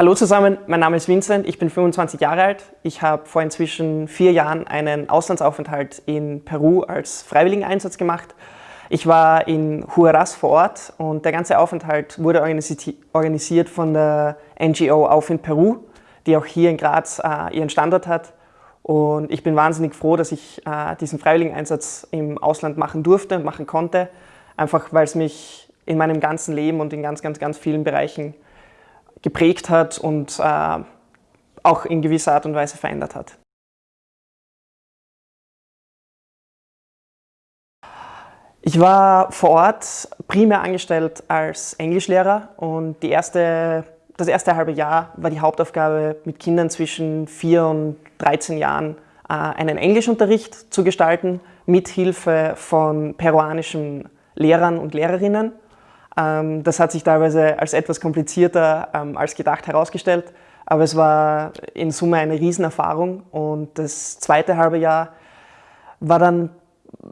Hallo zusammen, mein Name ist Vincent, ich bin 25 Jahre alt. Ich habe vor inzwischen vier Jahren einen Auslandsaufenthalt in Peru als Freiwilligeneinsatz gemacht. Ich war in Huaraz vor Ort und der ganze Aufenthalt wurde organisiert von der NGO Auf in Peru, die auch hier in Graz äh, ihren Standort hat. Und ich bin wahnsinnig froh, dass ich äh, diesen Freiwilligeneinsatz im Ausland machen durfte und machen konnte, einfach weil es mich in meinem ganzen Leben und in ganz, ganz, ganz vielen Bereichen geprägt hat und äh, auch in gewisser Art und Weise verändert hat. Ich war vor Ort primär angestellt als Englischlehrer und erste, das erste halbe Jahr war die Hauptaufgabe, mit Kindern zwischen 4 und 13 Jahren äh, einen Englischunterricht zu gestalten, mit Hilfe von peruanischen Lehrern und Lehrerinnen. Ähm, das hat sich teilweise als etwas komplizierter ähm, als gedacht herausgestellt, aber es war in Summe eine Riesenerfahrung. Und das zweite halbe Jahr war dann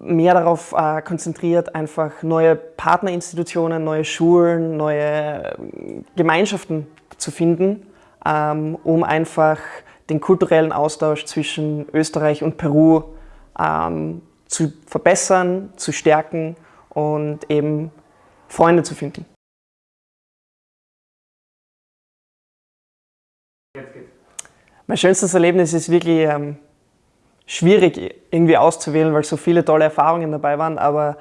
mehr darauf äh, konzentriert, einfach neue Partnerinstitutionen, neue Schulen, neue äh, Gemeinschaften zu finden, ähm, um einfach den kulturellen Austausch zwischen Österreich und Peru zu verbessern, zu stärken und eben Freunde zu finden. Mein schönstes Erlebnis ist wirklich ähm, schwierig irgendwie auszuwählen, weil so viele tolle Erfahrungen dabei waren, aber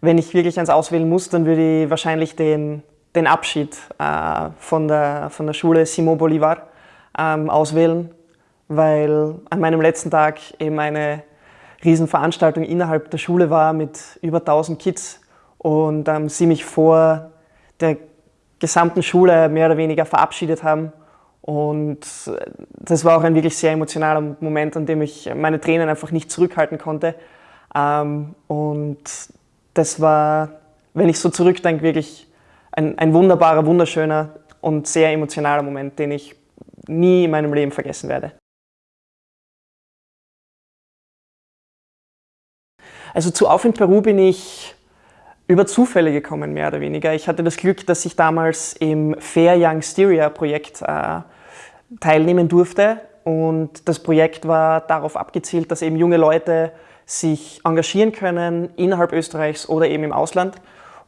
wenn ich wirklich eins auswählen muss, dann würde ich wahrscheinlich den, den Abschied äh, von, der, von der Schule Simon Bolivar ähm, auswählen, weil an meinem letzten Tag eben eine Riesenveranstaltung innerhalb der Schule war mit über 1000 Kids und ähm, sie mich vor der gesamten Schule mehr oder weniger verabschiedet haben. Und äh, das war auch ein wirklich sehr emotionaler Moment, an dem ich meine Tränen einfach nicht zurückhalten konnte. Ähm, und das war, wenn ich so zurückdenke, wirklich ein, ein wunderbarer, wunderschöner und sehr emotionaler Moment, den ich nie in meinem Leben vergessen werde. Also zu Auf in Peru bin ich über Zufälle gekommen, mehr oder weniger. Ich hatte das Glück, dass ich damals im Fair Young Styria Projekt äh, teilnehmen durfte. Und das Projekt war darauf abgezielt, dass eben junge Leute sich engagieren können, innerhalb Österreichs oder eben im Ausland.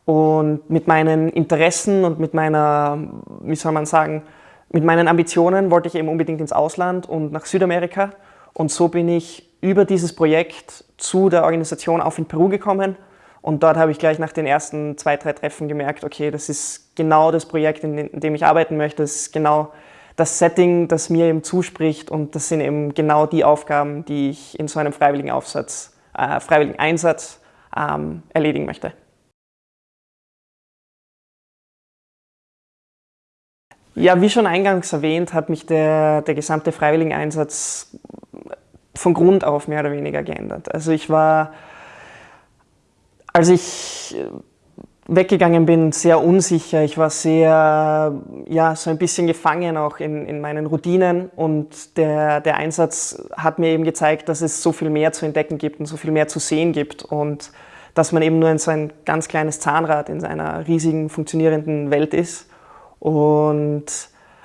Und mit meinen Interessen und mit meiner, wie soll man sagen, mit meinen Ambitionen wollte ich eben unbedingt ins Ausland und nach Südamerika. Und so bin ich über dieses Projekt zu der Organisation Auf in Peru gekommen und dort habe ich gleich nach den ersten zwei, drei Treffen gemerkt, okay, das ist genau das Projekt, in dem ich arbeiten möchte. Das ist genau das Setting, das mir eben zuspricht und das sind eben genau die Aufgaben, die ich in so einem freiwilligen Aufsatz, äh, freiwilligen Einsatz ähm, erledigen möchte. Ja, wie schon eingangs erwähnt, hat mich der, der gesamte Freiwilligeneinsatz von Grund auf mehr oder weniger geändert. Also ich war als ich äh, weggegangen bin, sehr unsicher. Ich war sehr, ja, so ein bisschen gefangen auch in, in meinen Routinen und der, der Einsatz hat mir eben gezeigt, dass es so viel mehr zu entdecken gibt und so viel mehr zu sehen gibt und dass man eben nur so ein ganz kleines Zahnrad in einer riesigen, funktionierenden Welt ist. Und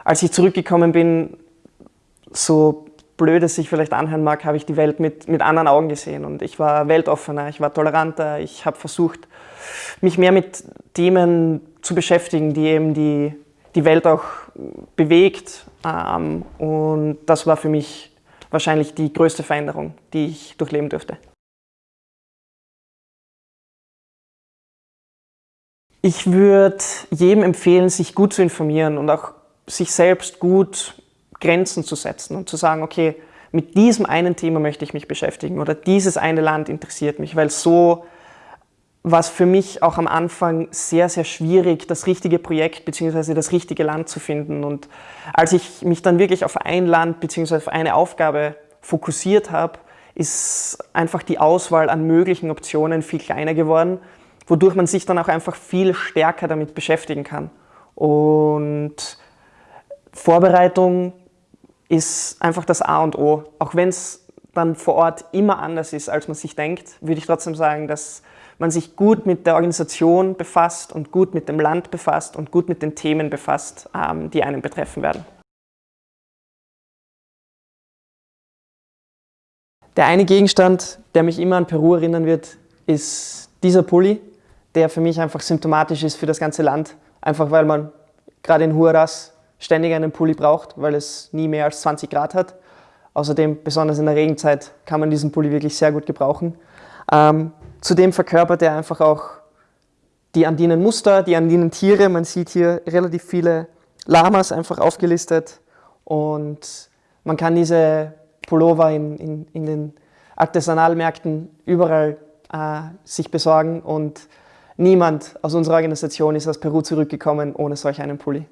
als ich zurückgekommen bin, so blöd es sich vielleicht anhören mag, habe ich die Welt mit, mit anderen Augen gesehen und ich war weltoffener, ich war toleranter, ich habe versucht, mich mehr mit Themen zu beschäftigen, die eben die, die Welt auch bewegt ähm, und das war für mich wahrscheinlich die größte Veränderung, die ich durchleben durfte. Ich würde jedem empfehlen, sich gut zu informieren und auch sich selbst gut Grenzen zu setzen und zu sagen, okay, mit diesem einen Thema möchte ich mich beschäftigen oder dieses eine Land interessiert mich, weil so war es für mich auch am Anfang sehr, sehr schwierig, das richtige Projekt bzw. das richtige Land zu finden. Und als ich mich dann wirklich auf ein Land bzw. auf eine Aufgabe fokussiert habe, ist einfach die Auswahl an möglichen Optionen viel kleiner geworden, wodurch man sich dann auch einfach viel stärker damit beschäftigen kann. Und Vorbereitung ist einfach das A und O. Auch wenn es dann vor Ort immer anders ist, als man sich denkt, würde ich trotzdem sagen, dass man sich gut mit der Organisation befasst und gut mit dem Land befasst und gut mit den Themen befasst, ähm, die einen betreffen werden. Der eine Gegenstand, der mich immer an Peru erinnern wird, ist dieser Pulli, der für mich einfach symptomatisch ist für das ganze Land. Einfach weil man gerade in Huaraz ständig einen Pulli braucht, weil es nie mehr als 20 Grad hat. Außerdem, besonders in der Regenzeit, kann man diesen Pulli wirklich sehr gut gebrauchen. Ähm, zudem verkörpert er einfach auch die andinen Muster, die andinen Tiere. Man sieht hier relativ viele Lamas einfach aufgelistet und man kann diese Pullover in, in, in den Artisanalmärkten überall äh, sich besorgen und niemand aus unserer Organisation ist aus Peru zurückgekommen ohne solch einen Pulli.